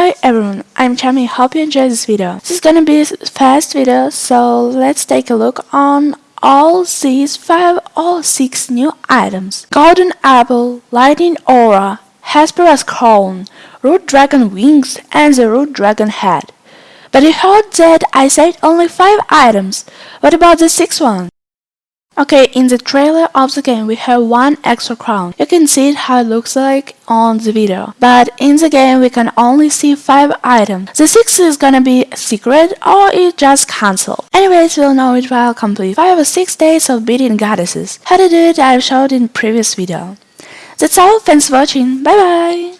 Hi everyone, I'm Chami, hope you enjoyed this video. This is gonna be a fast video, so let's take a look on all these 5 or 6 new items. Golden Apple, Lightning Aura, Hesperus Crown, Root Dragon Wings and the Root Dragon Head. But you heard that I said only 5 items, what about the 6th one? Okay, in the trailer of the game we have one extra crown. You can see how it looks like on the video. But in the game we can only see 5 items. The 6th is gonna be secret or it just cancelled. Anyways, we'll know it while complete 5 or 6 days of beating goddesses. How to do it I've showed in previous video. That's all, thanks for watching, bye bye!